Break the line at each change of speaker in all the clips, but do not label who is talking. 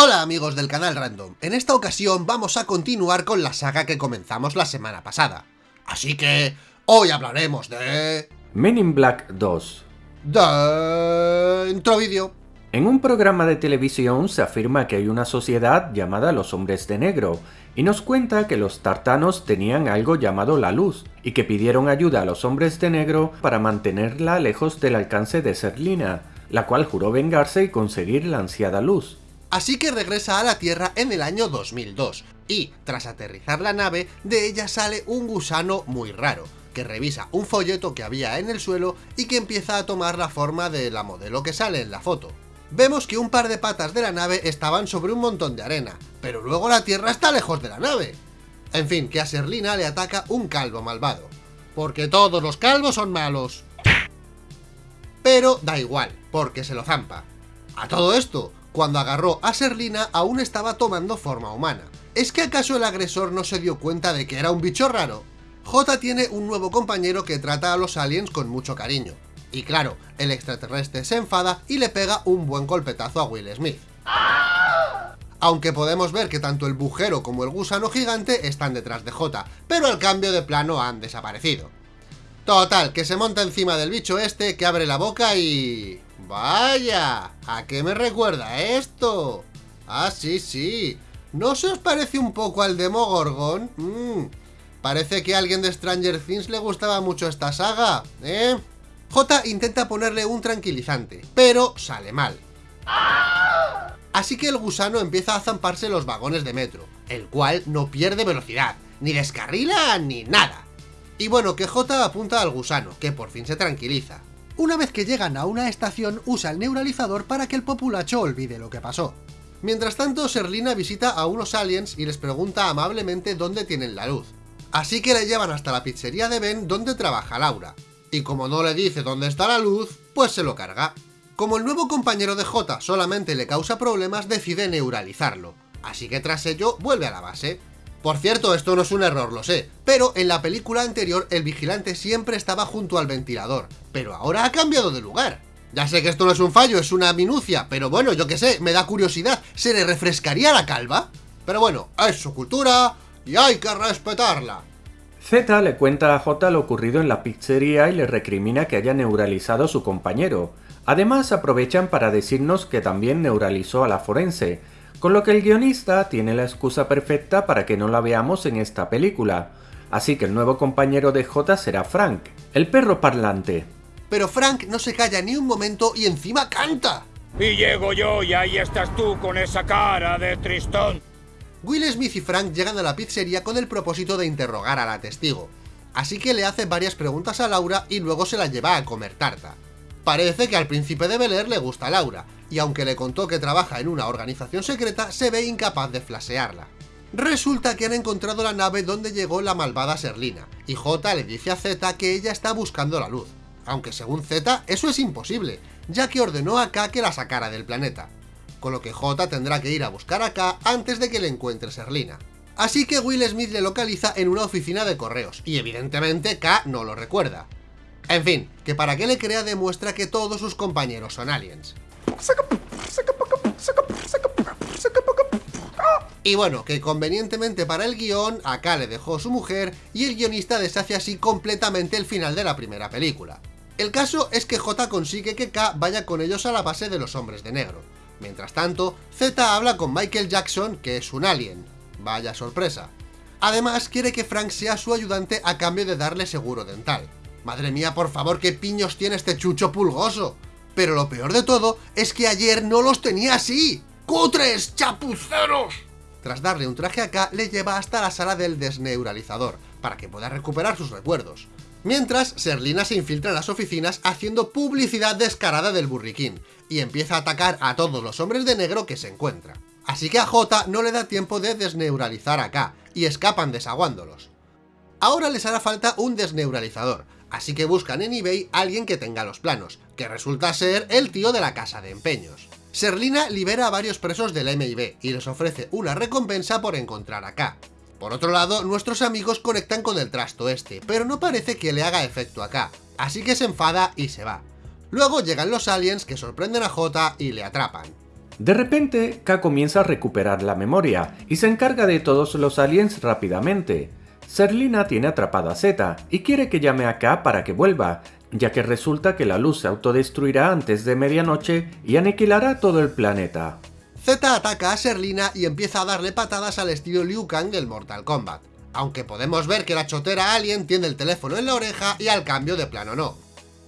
Hola amigos del canal Random, en esta ocasión vamos a continuar con la saga que comenzamos la semana pasada. Así que, hoy hablaremos de...
Men in Black 2
Dentro vídeo.
En un programa de televisión se afirma que hay una sociedad llamada los hombres de negro, y nos cuenta que los tartanos tenían algo llamado la luz, y que pidieron ayuda a los hombres de negro para mantenerla lejos del alcance de Serlina, la cual juró vengarse y conseguir la ansiada luz.
Así que regresa a la Tierra en el año 2002, y tras aterrizar la nave, de ella sale un gusano muy raro, que revisa un folleto que había en el suelo y que empieza a tomar la forma de la modelo que sale en la foto. Vemos que un par de patas de la nave estaban sobre un montón de arena, pero luego la Tierra está lejos de la nave. En fin, que a Serlina le ataca un calvo malvado. Porque todos los calvos son malos. Pero da igual, porque se lo zampa. A todo esto, cuando agarró a Serlina aún estaba tomando forma humana. ¿Es que acaso el agresor no se dio cuenta de que era un bicho raro? J tiene un nuevo compañero que trata a los aliens con mucho cariño. Y claro, el extraterrestre se enfada y le pega un buen golpetazo a Will Smith. Aunque podemos ver que tanto el bujero como el gusano gigante están detrás de J, pero al cambio de plano han desaparecido. Total, que se monta encima del bicho este que abre la boca y... ¡Vaya! ¿A qué me recuerda esto? Ah, sí, sí. ¿No se os parece un poco al Demogorgon? Mmm... Parece que a alguien de Stranger Things le gustaba mucho esta saga, ¿eh? J intenta ponerle un tranquilizante, pero sale mal. Así que el gusano empieza a zamparse los vagones de metro, el cual no pierde velocidad, ni descarrila, ni nada. Y bueno, que J apunta al gusano, que por fin se tranquiliza. Una vez que llegan a una estación, usa el neuralizador para que el populacho olvide lo que pasó. Mientras tanto, Serlina visita a unos aliens y les pregunta amablemente dónde tienen la luz. Así que le llevan hasta la pizzería de Ben donde trabaja Laura. Y como no le dice dónde está la luz, pues se lo carga. Como el nuevo compañero de J solamente le causa problemas, decide neuralizarlo. Así que tras ello, vuelve a la base. Por cierto, esto no es un error, lo sé, pero en la película anterior el vigilante siempre estaba junto al ventilador, pero ahora ha cambiado de lugar. Ya sé que esto no es un fallo, es una minucia, pero bueno, yo qué sé, me da curiosidad, ¿se le refrescaría la calva? Pero bueno, es su cultura, y hay que respetarla.
Z le cuenta a J lo ocurrido en la pizzería y le recrimina que haya neuralizado a su compañero. Además aprovechan para decirnos que también neuralizó a la forense, con lo que el guionista tiene la excusa perfecta para que no la veamos en esta película. Así que el nuevo compañero de J será Frank, el perro parlante.
Pero Frank no se calla ni un momento y encima canta.
Y llego yo y ahí estás tú con esa cara de tristón.
Will Smith y Frank llegan a la pizzería con el propósito de interrogar a la testigo, así que le hace varias preguntas a Laura y luego se la lleva a comer tarta. Parece que al príncipe de Bel le gusta Laura, y aunque le contó que trabaja en una organización secreta, se ve incapaz de flasearla. Resulta que han encontrado la nave donde llegó la malvada Serlina, y J le dice a Z que ella está buscando la luz, aunque según Z eso es imposible, ya que ordenó a K que la sacara del planeta con lo que J tendrá que ir a buscar a K antes de que le encuentre Serlina. Así que Will Smith le localiza en una oficina de correos, y evidentemente K no lo recuerda. En fin, que para que le crea demuestra que todos sus compañeros son aliens. Y bueno, que convenientemente para el guion, a K le dejó su mujer y el guionista deshace así completamente el final de la primera película. El caso es que J consigue que K vaya con ellos a la base de los hombres de negro, Mientras tanto, Z habla con Michael Jackson, que es un alien. Vaya sorpresa. Además, quiere que Frank sea su ayudante a cambio de darle seguro dental. Madre mía, por favor, qué piños tiene este chucho pulgoso. Pero lo peor de todo es que ayer no los tenía así. ¡Cutres, chapuceros! Tras darle un traje acá, le lleva hasta la sala del desneuralizador, para que pueda recuperar sus recuerdos. Mientras, Serlina se infiltra en las oficinas haciendo publicidad descarada del burriquín, y empieza a atacar a todos los hombres de negro que se encuentra. Así que a J no le da tiempo de desneuralizar a K, y escapan desaguándolos. Ahora les hará falta un desneuralizador, así que buscan en eBay a alguien que tenga los planos, que resulta ser el tío de la casa de empeños. Serlina libera a varios presos del MIB y les ofrece una recompensa por encontrar a K. Por otro lado, nuestros amigos conectan con el trasto este, pero no parece que le haga efecto acá, así que se enfada y se va. Luego llegan los aliens que sorprenden a J y le atrapan.
De repente, K comienza a recuperar la memoria y se encarga de todos los aliens rápidamente. Serlina tiene atrapada a Z y quiere que llame a K para que vuelva, ya que resulta que la luz se autodestruirá antes de medianoche y aniquilará todo el planeta.
Z ataca a Serlina y empieza a darle patadas al estilo Liu Kang del Mortal Kombat, aunque podemos ver que la chotera alien tiene el teléfono en la oreja y al cambio de plano no.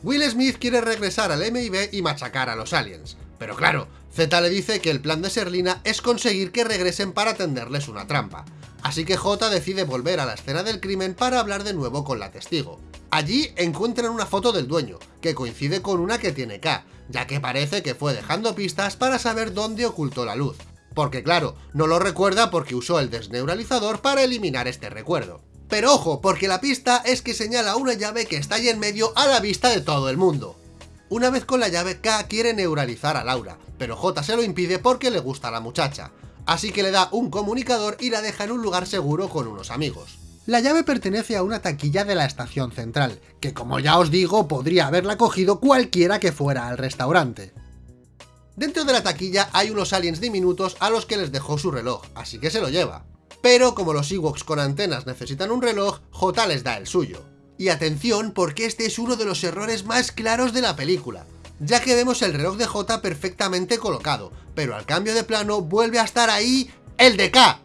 Will Smith quiere regresar al MIB y machacar a los aliens, pero claro, Z le dice que el plan de Serlina es conseguir que regresen para tenderles una trampa, así que J decide volver a la escena del crimen para hablar de nuevo con la testigo. Allí encuentran una foto del dueño, que coincide con una que tiene K, ya que parece que fue dejando pistas para saber dónde ocultó la luz. Porque claro, no lo recuerda porque usó el desneuralizador para eliminar este recuerdo. Pero ojo, porque la pista es que señala una llave que está ahí en medio a la vista de todo el mundo. Una vez con la llave, K quiere neuralizar a Laura, pero J se lo impide porque le gusta a la muchacha. Así que le da un comunicador y la deja en un lugar seguro con unos amigos. La llave pertenece a una taquilla de la estación central, que como ya os digo, podría haberla cogido cualquiera que fuera al restaurante. Dentro de la taquilla hay unos aliens diminutos a los que les dejó su reloj, así que se lo lleva. Pero como los Ewoks con antenas necesitan un reloj, J les da el suyo. Y atención porque este es uno de los errores más claros de la película, ya que vemos el reloj de J perfectamente colocado, pero al cambio de plano vuelve a estar ahí el de K.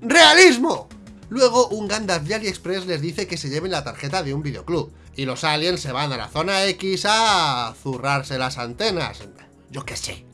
¡Realismo! Luego un Gandalf de AliExpress les dice que se lleven la tarjeta de un videoclub, y los aliens se van a la zona X a zurrarse las antenas. Yo qué sé.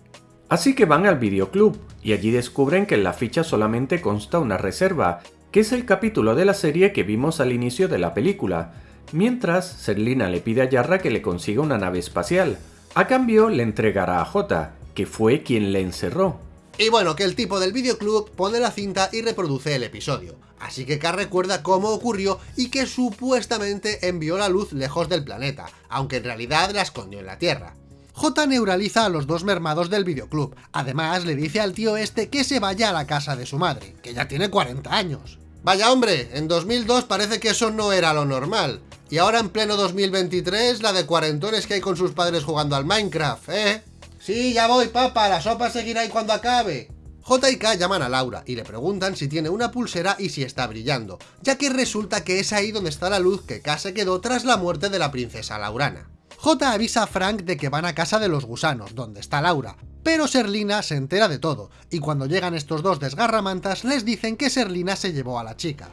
Así que van al videoclub, y allí descubren que en la ficha solamente consta una reserva, que es el capítulo de la serie que vimos al inicio de la película, mientras Serlina le pide a Yarra que le consiga una nave espacial. A cambio le entregará a J, que fue quien le encerró.
Y bueno, que el tipo del videoclub pone la cinta y reproduce el episodio. Así que K recuerda cómo ocurrió y que supuestamente envió la luz lejos del planeta, aunque en realidad la escondió en la Tierra. J neuraliza a los dos mermados del videoclub, además le dice al tío este que se vaya a la casa de su madre, que ya tiene 40 años. Vaya hombre, en 2002 parece que eso no era lo normal. Y ahora en pleno 2023, la de cuarentones que hay con sus padres jugando al Minecraft, ¿eh? Sí, ya voy, papa, la sopa seguirá ahí cuando acabe. J y K llaman a Laura y le preguntan si tiene una pulsera y si está brillando, ya que resulta que es ahí donde está la luz que K se quedó tras la muerte de la princesa Laurana. J avisa a Frank de que van a casa de los gusanos, donde está Laura, pero Serlina se entera de todo, y cuando llegan estos dos desgarramantas les dicen que Serlina se llevó a la chica.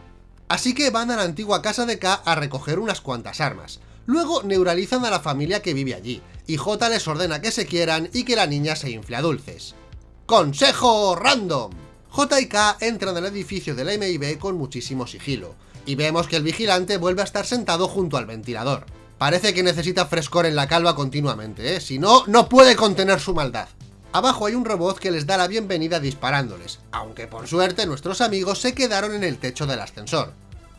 Así que van a la antigua casa de K a recoger unas cuantas armas. Luego neuralizan a la familia que vive allí, y J les ordena que se quieran y que la niña se infle a dulces. ¡Consejo random! J y K entran al edificio de la MIB con muchísimo sigilo, y vemos que el vigilante vuelve a estar sentado junto al ventilador. Parece que necesita frescor en la calva continuamente, ¿eh? Si no, no puede contener su maldad. Abajo hay un robot que les da la bienvenida disparándoles, aunque por suerte nuestros amigos se quedaron en el techo del ascensor.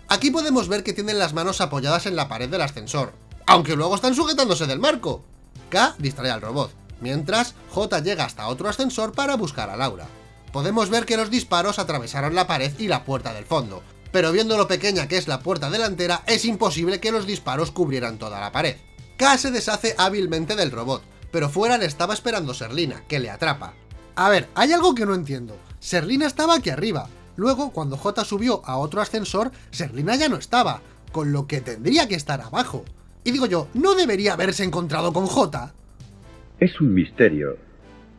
Aquí podemos ver que tienen las manos apoyadas en la pared del ascensor, aunque luego están sujetándose del marco. K distrae al robot, mientras J llega hasta otro ascensor para buscar a Laura. Podemos ver que los disparos atravesaron la pared y la puerta del fondo, pero viendo lo pequeña que es la puerta delantera, es imposible que los disparos cubrieran toda la pared. K se deshace hábilmente del robot, pero fuera le estaba esperando Serlina, que le atrapa. A ver, hay algo que no entiendo. Serlina estaba aquí arriba, luego cuando J subió a otro ascensor, Serlina ya no estaba, con lo que tendría que estar abajo. Y digo yo, ¿no debería haberse encontrado con J?
Es un misterio,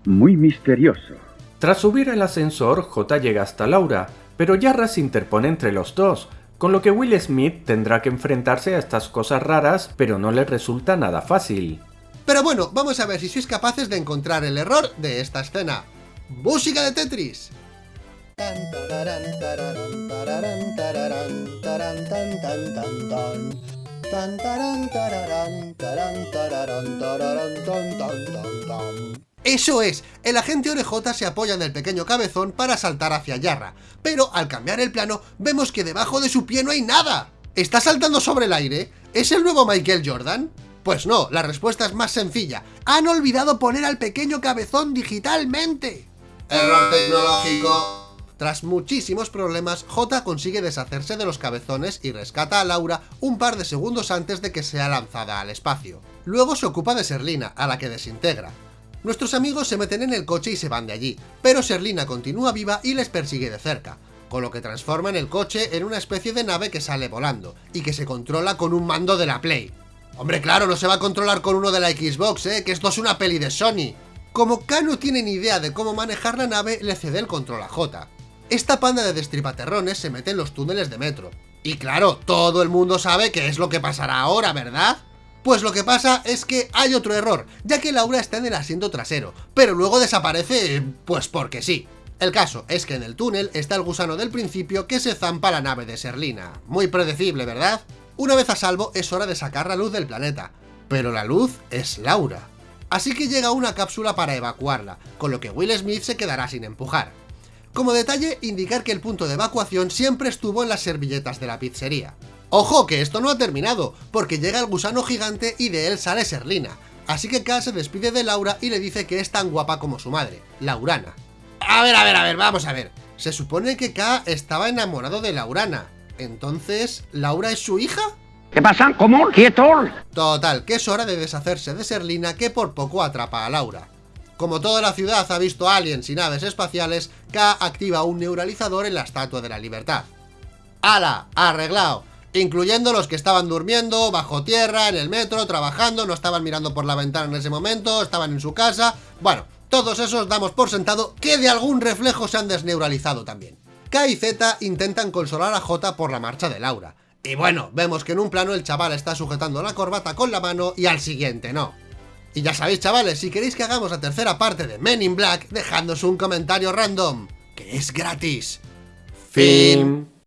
muy misterioso.
Tras subir el ascensor, J llega hasta Laura, pero Yarra se interpone entre los dos, con lo que Will Smith tendrá que enfrentarse a estas cosas raras, pero no le resulta nada fácil.
Pero bueno, vamos a ver si sois capaces de encontrar el error de esta escena. ¡Música de Tetris! Eso es, el agente Orejota se apoya en el pequeño cabezón para saltar hacia Yarra, pero al cambiar el plano vemos que debajo de su pie no hay nada. ¿Está saltando sobre el aire? ¿Es el nuevo Michael Jordan? Pues no, la respuesta es más sencilla. Han olvidado poner al pequeño cabezón digitalmente. Error tecnológico. Tras muchísimos problemas, J consigue deshacerse de los cabezones y rescata a Laura un par de segundos antes de que sea lanzada al espacio. Luego se ocupa de Serlina, a la que desintegra. Nuestros amigos se meten en el coche y se van de allí, pero Serlina continúa viva y les persigue de cerca, con lo que transforman el coche en una especie de nave que sale volando, y que se controla con un mando de la Play. Hombre, claro, no se va a controlar con uno de la Xbox, ¿eh? Que esto es una peli de Sony. Como K no tiene ni idea de cómo manejar la nave, le cede el control a J. Esta panda de destripaterrones se mete en los túneles de metro. Y claro, todo el mundo sabe qué es lo que pasará ahora, ¿verdad? Pues lo que pasa es que hay otro error, ya que Laura está en el asiento trasero, pero luego desaparece, pues porque sí. El caso es que en el túnel está el gusano del principio que se zampa la nave de Serlina. Muy predecible, ¿verdad? Una vez a salvo es hora de sacar la luz del planeta, pero la luz es Laura. Así que llega una cápsula para evacuarla, con lo que Will Smith se quedará sin empujar. Como detalle, indicar que el punto de evacuación siempre estuvo en las servilletas de la pizzería. ¡Ojo, que esto no ha terminado! Porque llega el gusano gigante y de él sale Serlina. Así que K se despide de Laura y le dice que es tan guapa como su madre, Laurana. A ver, a ver, a ver, vamos a ver. Se supone que K estaba enamorado de Laurana. Entonces, ¿Laura es su hija?
¿Qué pasa? ¿Cómo? ¿Quieto?
Total, que es hora de deshacerse de Serlina que por poco atrapa a Laura. Como toda la ciudad ha visto aliens y naves espaciales, K activa un neuralizador en la Estatua de la Libertad. ¡Hala! ¡Arreglado! Incluyendo los que estaban durmiendo, bajo tierra, en el metro, trabajando, no estaban mirando por la ventana en ese momento, estaban en su casa... Bueno, todos esos damos por sentado que de algún reflejo se han desneuralizado también. K y Z intentan consolar a J por la marcha de Laura, y bueno, vemos que en un plano el chaval está sujetando la corbata con la mano y al siguiente no. Y ya sabéis chavales, si queréis que hagamos la tercera parte de Men in Black, dejadnos un comentario random, que es gratis. Fin.